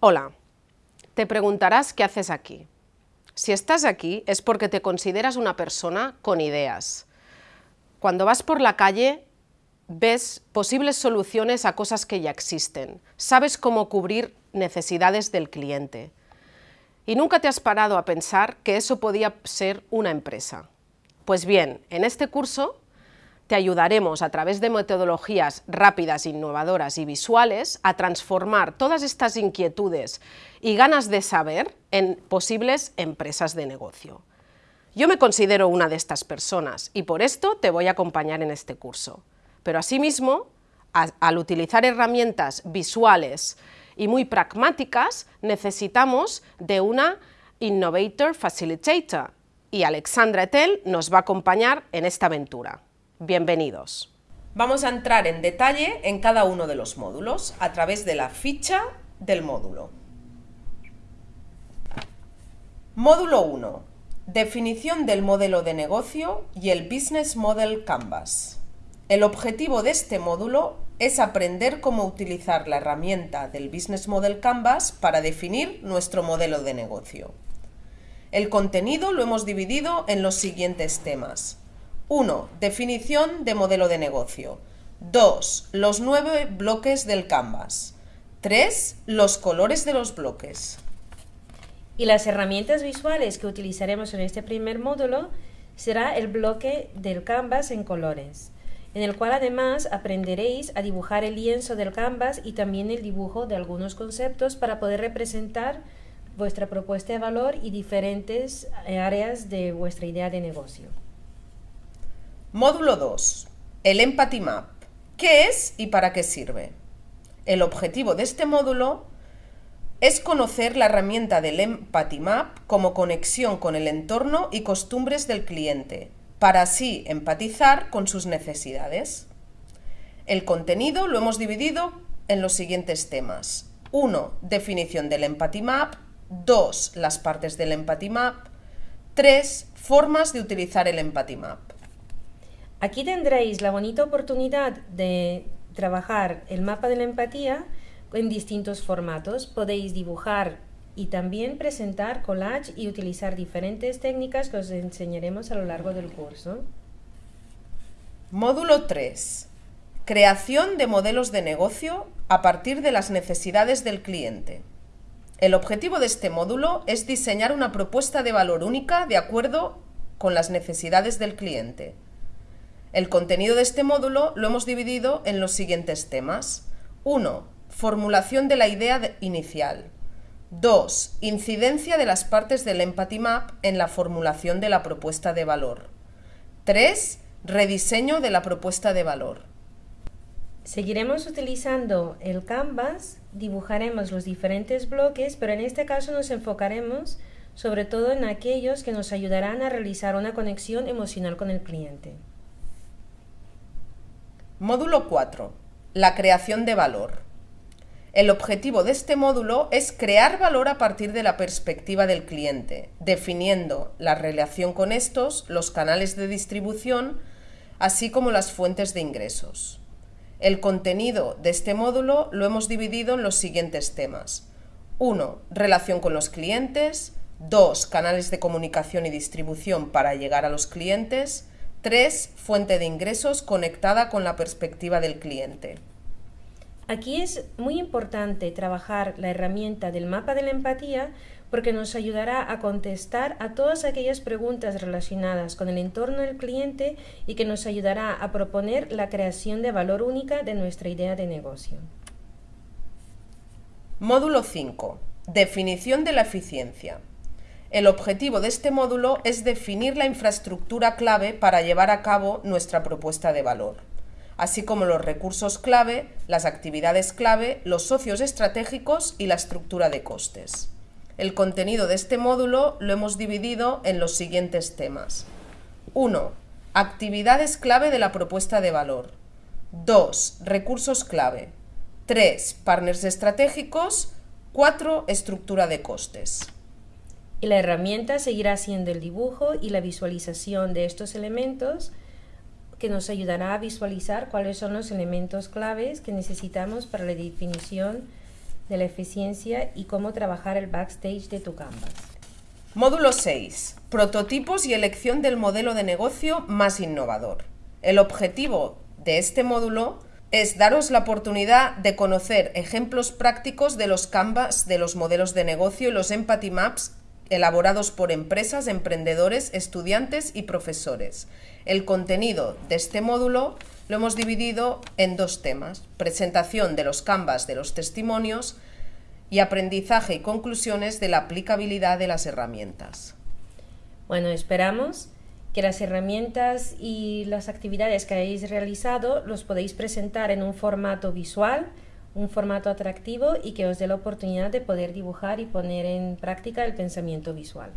Hola, te preguntarás qué haces aquí. Si estás aquí es porque te consideras una persona con ideas. Cuando vas por la calle ves posibles soluciones a cosas que ya existen, sabes cómo cubrir necesidades del cliente. Y nunca te has parado a pensar que eso podía ser una empresa. Pues bien, en este curso te ayudaremos a través de metodologías rápidas, innovadoras y visuales a transformar todas estas inquietudes y ganas de saber en posibles empresas de negocio. Yo me considero una de estas personas y por esto te voy a acompañar en este curso. Pero asimismo, al utilizar herramientas visuales y muy pragmáticas, necesitamos de una Innovator Facilitator y Alexandra Etel nos va a acompañar en esta aventura. Bienvenidos. Vamos a entrar en detalle en cada uno de los módulos a través de la ficha del módulo. Módulo 1. Definición del modelo de negocio y el Business Model Canvas. El objetivo de este módulo es aprender cómo utilizar la herramienta del Business Model Canvas para definir nuestro modelo de negocio. El contenido lo hemos dividido en los siguientes temas. 1. Definición de modelo de negocio. 2. Los nueve bloques del Canvas. 3. Los colores de los bloques. Y las herramientas visuales que utilizaremos en este primer módulo será el bloque del Canvas en colores, en el cual además aprenderéis a dibujar el lienzo del Canvas y también el dibujo de algunos conceptos para poder representar vuestra propuesta de valor y diferentes áreas de vuestra idea de negocio. Módulo 2. El Empathy Map. ¿Qué es y para qué sirve? El objetivo de este módulo es conocer la herramienta del Empathy Map como conexión con el entorno y costumbres del cliente, para así empatizar con sus necesidades. El contenido lo hemos dividido en los siguientes temas. 1. Definición del Empathy Map. 2. Las partes del Empathy Map. 3. Formas de utilizar el Empathy Map. Aquí tendréis la bonita oportunidad de trabajar el mapa de la empatía en distintos formatos. Podéis dibujar y también presentar collage y utilizar diferentes técnicas que os enseñaremos a lo largo del curso. Módulo 3. Creación de modelos de negocio a partir de las necesidades del cliente. El objetivo de este módulo es diseñar una propuesta de valor única de acuerdo con las necesidades del cliente. El contenido de este módulo lo hemos dividido en los siguientes temas. 1. Formulación de la idea inicial. 2. Incidencia de las partes del Empathy Map en la formulación de la propuesta de valor. 3. Rediseño de la propuesta de valor. Seguiremos utilizando el Canvas, dibujaremos los diferentes bloques, pero en este caso nos enfocaremos sobre todo en aquellos que nos ayudarán a realizar una conexión emocional con el cliente. Módulo 4. La creación de valor. El objetivo de este módulo es crear valor a partir de la perspectiva del cliente, definiendo la relación con estos, los canales de distribución, así como las fuentes de ingresos. El contenido de este módulo lo hemos dividido en los siguientes temas. 1. Relación con los clientes. 2. Canales de comunicación y distribución para llegar a los clientes. 3. Fuente de ingresos conectada con la perspectiva del cliente. Aquí es muy importante trabajar la herramienta del mapa de la empatía porque nos ayudará a contestar a todas aquellas preguntas relacionadas con el entorno del cliente y que nos ayudará a proponer la creación de valor única de nuestra idea de negocio. Módulo 5. Definición de la eficiencia. El objetivo de este módulo es definir la infraestructura clave para llevar a cabo nuestra propuesta de valor, así como los recursos clave, las actividades clave, los socios estratégicos y la estructura de costes. El contenido de este módulo lo hemos dividido en los siguientes temas. 1. Actividades clave de la propuesta de valor. 2. Recursos clave. 3. Partners estratégicos. 4. Estructura de costes. Y la herramienta seguirá siendo el dibujo y la visualización de estos elementos que nos ayudará a visualizar cuáles son los elementos claves que necesitamos para la definición de la eficiencia y cómo trabajar el backstage de tu Canvas. Módulo 6. Prototipos y elección del modelo de negocio más innovador. El objetivo de este módulo es daros la oportunidad de conocer ejemplos prácticos de los canvas de los modelos de negocio y los empathy maps elaborados por empresas, emprendedores, estudiantes y profesores. El contenido de este módulo lo hemos dividido en dos temas, presentación de los canvas de los testimonios y aprendizaje y conclusiones de la aplicabilidad de las herramientas. Bueno, esperamos que las herramientas y las actividades que hayáis realizado los podéis presentar en un formato visual, un formato atractivo y que os dé la oportunidad de poder dibujar y poner en práctica el pensamiento visual.